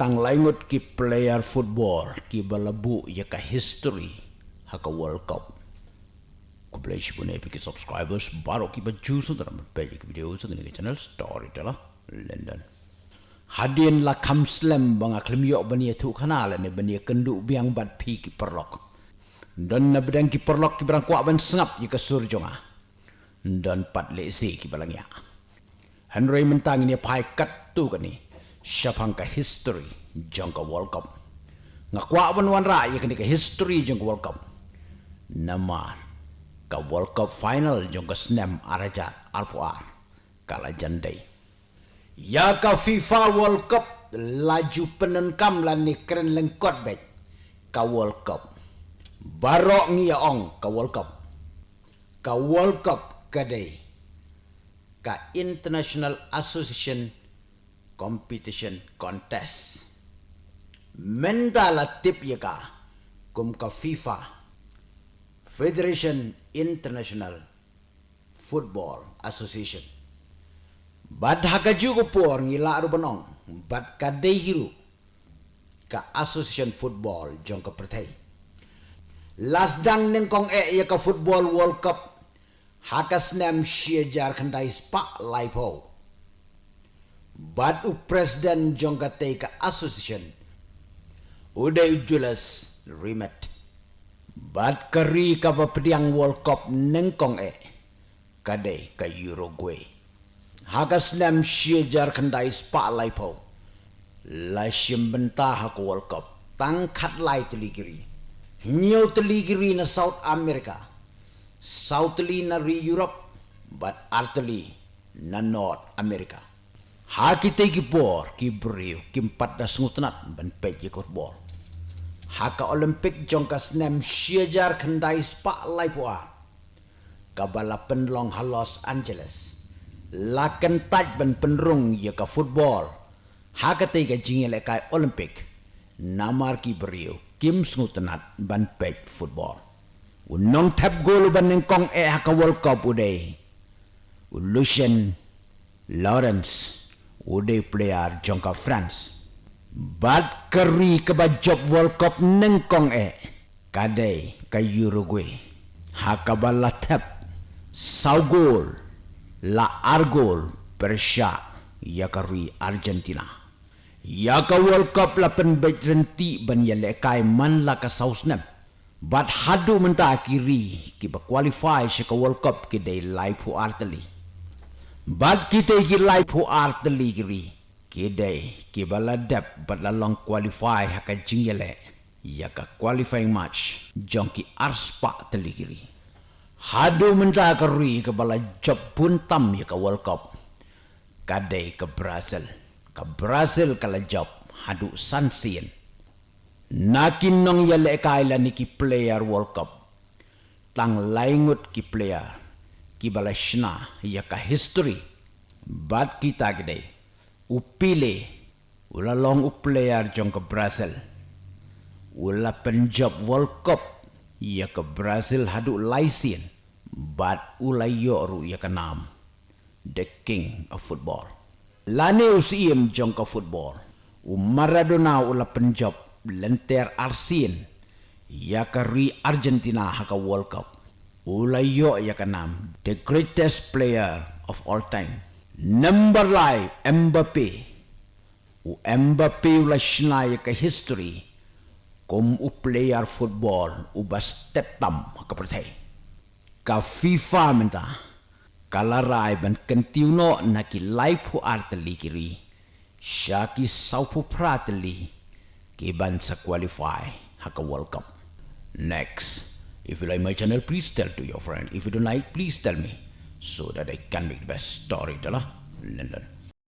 tang laingut ki player football ki balabu ya ka history haka world cup. Ku play shi bune ki subscribers baro ki baju so dalam page ki video so ni channel story tala london. Hadin la kam slam banga klim yo bani tu kana la ne bani kendu biang bat pi ki perlok. Dan na bedang ki perlok ki berang kuat ban sengap ya ka surjonga dan pat le si ki balang ya. Henry mentang ini pai kat tu kan ni siapang ka history jang ka World Cup. Nga kwa ban wan ra ya ka history jang ka World Cup. Nama ka World Cup final jang ka snam araja arpuar kala jandai. Ya ka FIFA World Cup laju penenkam lan ni keren lengkot baik ka World Cup. Barok ya ong ka World Cup. Ka World Cup kadai ka International Association competition contest. Mendala tip ya ka kum ka FIFA Federation International Football Association. Bad haka juga por ngila benong. Bad ka dehiru ka Association Football jong ka pertai. Last dang nengkong e ya ka Football World Cup haka snem shia jar kandai spa laipo batu presiden jonggate ka association. Uday julas rimet. Bat kari ka pediang world cup nengkong e kade ka uruguay. Hagas nem shiejar kandai spa laipo la shimbenta ha world cup. Tangkat lai teligiri nyau teligiri na south america. Southly na re europe. But artly na north america ha kita ki empat da sngutnat ban pe ki kor bor. Ha ka olympic jong ka snem shiajar khandai spa lai puwa ka bala penlong ha los angeles. La kan taj ban penrung ya ka football ha ka te ka jingele ka olympic namar ki brio kim sngutnat ban pe football unong tap gol ban neng kong e ha ka world cup uday Lucien Lawrence ude player jongka France. Bad keri ke job World Cup nengkong e. Kadai ke Uruguay. Hakaba la tep. Saugol. La Argol. Persia. Ya keri Argentina. Ya ka World Cup la pen bet renti ban ya lekai man la ka sausnem. Bad hadu menta kiri ki ba qualify ka World Cup dei live hu Bad kita iki live hu art ligri. Kidai ki baladap but la long qualify haka jingele. Ya ka qualifying match jongki arspa teligri. Hadu menta keri ke bala job pun tam ya ka World Cup. Kadai ke Brazil. Ke Brazil kala job hadu sansin. Nakin nong ya lekai la niki player World Cup. Tang laingut ki player ki balashna ya ka history? Bat kita gede. Upile ula long player jong ke brazil. Ula penjob world cup ya ke brazil hadu laisin. Bat ula yoru ya ke nam the king of football. Lani usiem jong ke football. U maradona ula penjob lenter arsin. Ya ke ri argentina ha world cup Ulayo ya kanam the greatest player of all time. Number life Mbappe. U Mbappe ula shna ya ka history. Kom u player football u ba step tam ka pertai ka FIFA menta. Kala rai ban kentiuno na life hu artli kiri. Shaki saupu pratli ki ban sa qualify ha ka world cup. Next If you like my channel, please tell to your friend. If you don't like, please tell me so that I can make the best story. London.